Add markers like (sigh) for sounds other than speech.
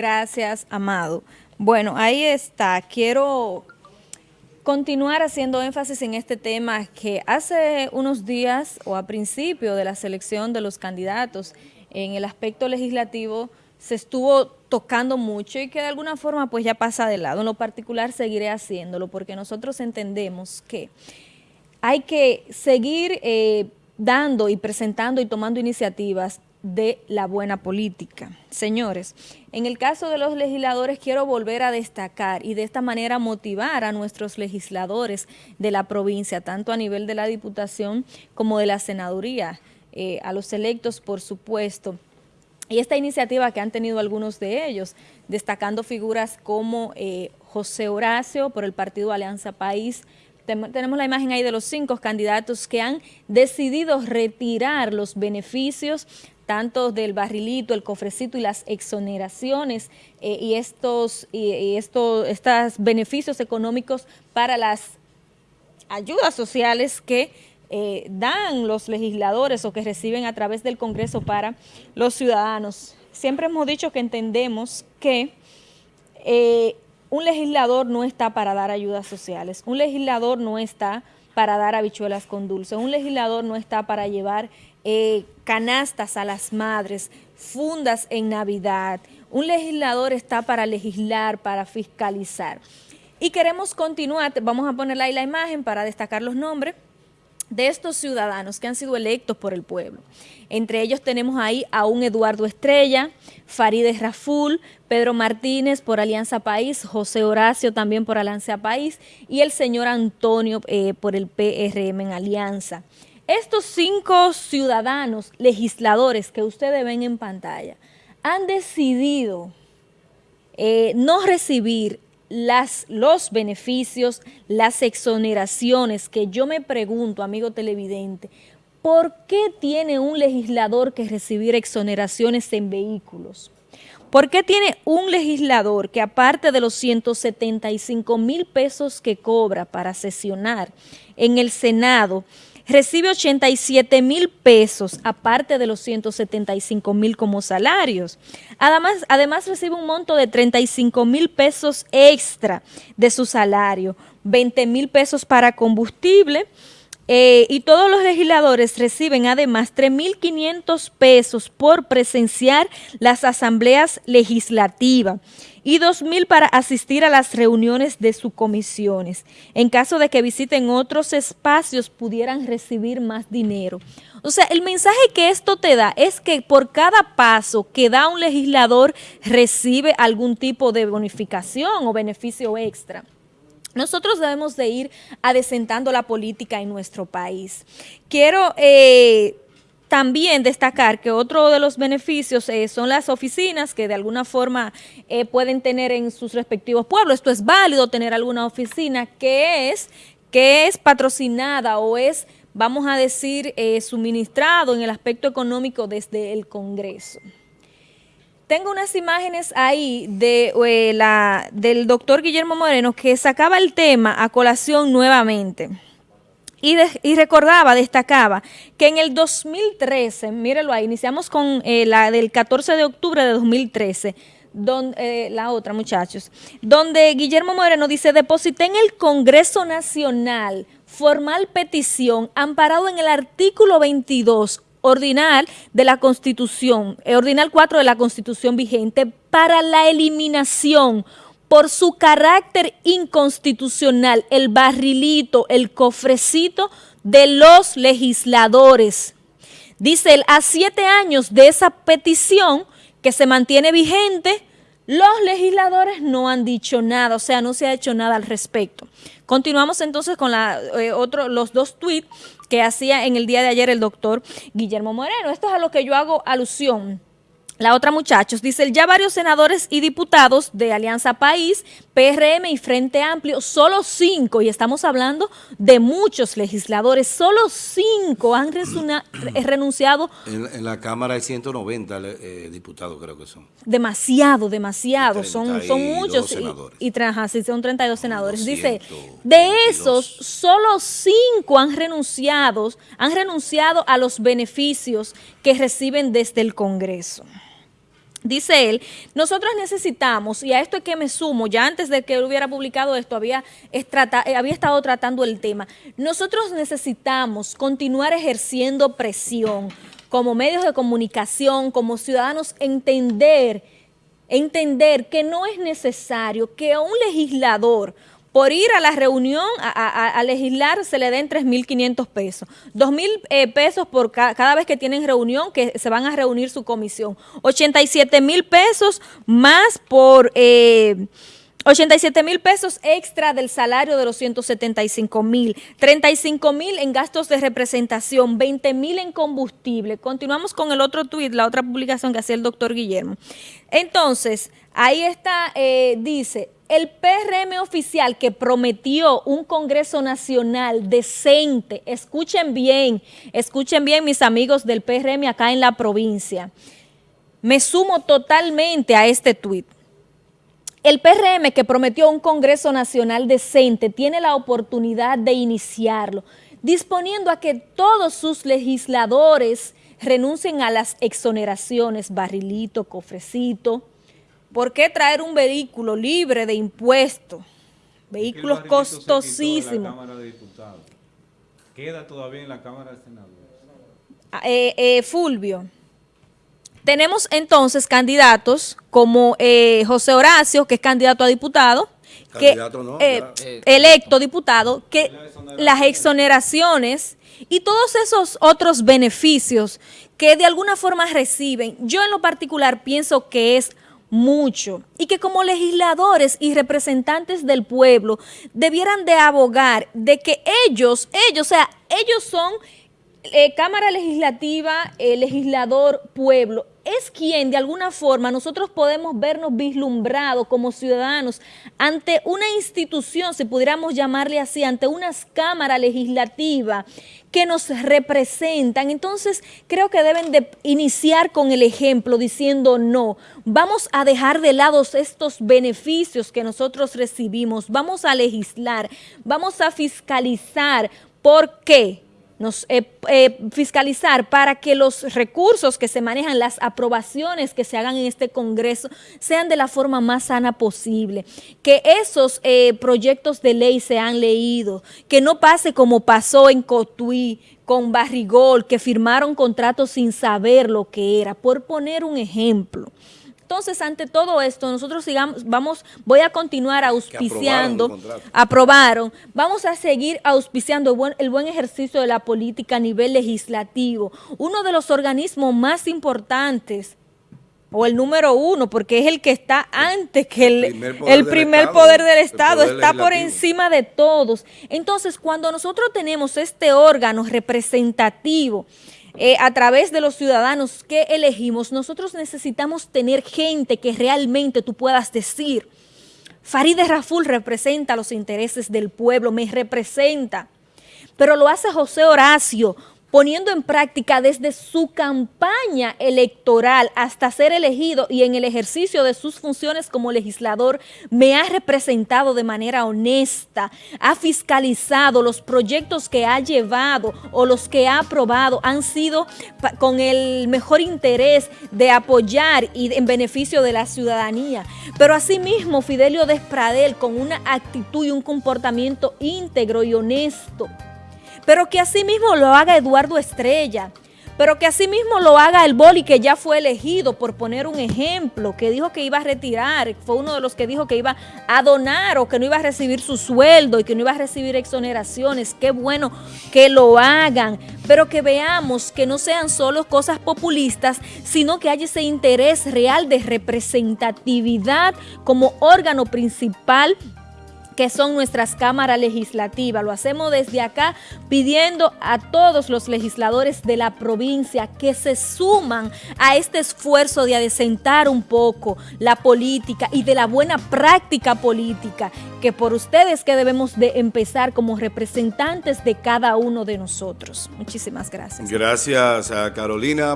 Gracias, Amado. Bueno, ahí está. Quiero continuar haciendo énfasis en este tema que hace unos días o a principio de la selección de los candidatos en el aspecto legislativo se estuvo tocando mucho y que de alguna forma pues ya pasa de lado. En lo particular seguiré haciéndolo porque nosotros entendemos que hay que seguir eh, dando y presentando y tomando iniciativas de la buena política. Señores, en el caso de los legisladores quiero volver a destacar y de esta manera motivar a nuestros legisladores de la provincia, tanto a nivel de la Diputación como de la Senaduría, eh, a los electos por supuesto, y esta iniciativa que han tenido algunos de ellos, destacando figuras como eh, José Horacio por el partido Alianza País, tenemos la imagen ahí de los cinco candidatos que han decidido retirar los beneficios tanto del barrilito, el cofrecito y las exoneraciones eh, y estos, y, estos beneficios económicos para las ayudas sociales que eh, dan los legisladores o que reciben a través del Congreso para los ciudadanos. Siempre hemos dicho que entendemos que eh, un legislador no está para dar ayudas sociales, un legislador no está para dar habichuelas con dulce, un legislador no está para llevar eh, canastas a las madres, fundas en Navidad. Un legislador está para legislar, para fiscalizar. Y queremos continuar, vamos a ponerle ahí la imagen para destacar los nombres de estos ciudadanos que han sido electos por el pueblo. Entre ellos tenemos ahí a un Eduardo Estrella, Farideh Raful, Pedro Martínez por Alianza País, José Horacio también por Alianza País y el señor Antonio eh, por el PRM en Alianza. Estos cinco ciudadanos legisladores que ustedes ven en pantalla han decidido eh, no recibir las, los beneficios, las exoneraciones que yo me pregunto, amigo televidente, ¿por qué tiene un legislador que recibir exoneraciones en vehículos? ¿Por qué tiene un legislador que aparte de los 175 mil pesos que cobra para sesionar en el Senado, recibe 87 mil pesos, aparte de los 175 mil como salarios. Además, además recibe un monto de 35 mil pesos extra de su salario, 20 mil pesos para combustible, eh, y todos los legisladores reciben además 3.500 pesos por presenciar las asambleas legislativas y 2.000 para asistir a las reuniones de sus comisiones. En caso de que visiten otros espacios, pudieran recibir más dinero. O sea, el mensaje que esto te da es que por cada paso que da un legislador recibe algún tipo de bonificación o beneficio extra. Nosotros debemos de ir adesentando la política en nuestro país. Quiero eh, también destacar que otro de los beneficios eh, son las oficinas que de alguna forma eh, pueden tener en sus respectivos pueblos. Esto es válido tener alguna oficina que es, que es patrocinada o es, vamos a decir, eh, suministrado en el aspecto económico desde el Congreso. Tengo unas imágenes ahí de, la, del doctor Guillermo Moreno que sacaba el tema a colación nuevamente. Y, recordaba, destacaba, que en el 2013, mírelo ahí, iniciamos con eh, la del 14 de octubre de 2013, donde, eh, la otra muchachos, donde Guillermo Moreno dice, deposité en el Congreso Nacional formal petición amparado en el artículo 22 ordinal de la Constitución, eh, ordinal 4 de la Constitución vigente para la eliminación por su carácter inconstitucional, el barrilito, el cofrecito de los legisladores. Dice él, a siete años de esa petición que se mantiene vigente, los legisladores no han dicho nada, o sea, no se ha hecho nada al respecto. Continuamos entonces con la, eh, otro, los dos tweets que hacía en el día de ayer el doctor Guillermo Moreno. Esto es a lo que yo hago alusión la otra, muchachos, dice, ya varios senadores y diputados de Alianza País, PRM y Frente Amplio, solo cinco, y estamos hablando de muchos legisladores, solo cinco han (clears throat) eh, renunciado. En, la Cámara hay 190 eh, diputados, creo que son. Demasiado, demasiado, son, son muchos. Y, y, son 32 senadores. dice, de esos, solo cinco han renunciado, han renunciado a los beneficios que reciben desde el Congreso. Dice él, nosotros necesitamos, y a esto es que me sumo, ya antes de que él hubiera publicado esto, había, eh, había estado tratando el tema, nosotros necesitamos continuar ejerciendo presión como medios de comunicación, como ciudadanos, entender, entender que no es necesario que un legislador por ir a la reunión a, legislar se le den 3.500 pesos, 2.000 eh, pesos por cada vez que tienen reunión, que se van a reunir su comisión, 87 mil pesos más por... Eh, 87 mil pesos extra del salario de los 175 mil, 35 mil en gastos de representación, 20 mil en combustible. Continuamos con el otro tuit, la otra publicación que hacía el doctor Guillermo. Entonces, ahí está, eh, dice, el PRM oficial que prometió un Congreso Nacional decente, escuchen bien, escuchen bien mis amigos del PRM acá en la provincia, me sumo totalmente a este tuit. El PRM que prometió un Congreso Nacional decente tiene la oportunidad de iniciarlo, disponiendo a que todos sus legisladores renuncien a las exoneraciones, barrilito, cofrecito, ¿Por qué traer un vehículo libre de impuestos? Vehículos costosísimos. Queda todavía en la Cámara de Senadores. Ah, eh, eh, Fulvio, tenemos entonces candidatos como eh, José Horacio, que es candidato a diputado, que, electo diputado, que las exoneraciones y todos esos otros beneficios que de alguna forma reciben, yo en lo particular pienso que es mucho y que como legisladores y representantes del pueblo debieran de abogar de que ellos, ellos, o sea, ellos son eh, Cámara Legislativa, eh, legislador, pueblo, es quien de alguna forma nosotros podemos vernos vislumbrados como ciudadanos ante una institución, si pudiéramos llamarle así, ante una cámara legislativa que nos representan. Entonces creo que deben de iniciar con el ejemplo diciendo no, vamos a dejar de lado estos beneficios que nosotros recibimos, vamos a legislar, vamos a fiscalizar. ¿Por qué? Nos, eh, eh, fiscalizar para que los recursos que se manejan, las aprobaciones que se hagan en este Congreso sean de la forma más sana posible, que esos eh, proyectos de ley sean leídos, que no pase como pasó en Cotuí, con Barrigol, que firmaron contratos sin saber lo que era, por poner un ejemplo. Entonces, ante todo esto, nosotros sigamos, vamos, voy a continuar auspiciando, aprobaron, vamos a seguir auspiciando el buen, el buen ejercicio de la política a nivel legislativo. Uno de los organismos más importantes o el número uno, porque es el que está antes que el, el primer poder del Estado, está por encima de todos. Entonces, cuando nosotros tenemos este órgano representativo, eh, a través de los ciudadanos que elegimos, nosotros necesitamos tener gente que realmente tú puedas decir, Farideh Raful representa los intereses del pueblo, me representa, pero lo hace José Horacio, poniendo en práctica desde su campaña electoral hasta ser elegido y en el ejercicio de sus funciones como legislador, me ha representado de manera honesta, ha fiscalizado los proyectos que ha llevado o los que ha aprobado, han sido con el mejor interés de apoyar y en beneficio de la ciudadanía. Pero asimismo, Fidelio Despradel, con una actitud y un comportamiento íntegro y honesto, pero que así mismo lo haga Eduardo Estrella, pero que así mismo lo haga el Boli que ya fue elegido, por poner un ejemplo, que dijo que iba a retirar, fue uno de los que dijo que iba a donar o que no iba a recibir su sueldo y que no iba a recibir exoneraciones. Qué bueno que lo hagan, pero que veamos que no sean solo cosas populistas, sino que haya ese interés real de representatividad como órgano principal que son nuestras cámaras legislativas. Lo hacemos desde acá pidiendo a todos los legisladores de la provincia que se suman a este esfuerzo de adecentar un poco la política y de la buena práctica política, que por ustedes que debemos de empezar como representantes de cada uno de nosotros. Muchísimas gracias. Gracias a Carolina.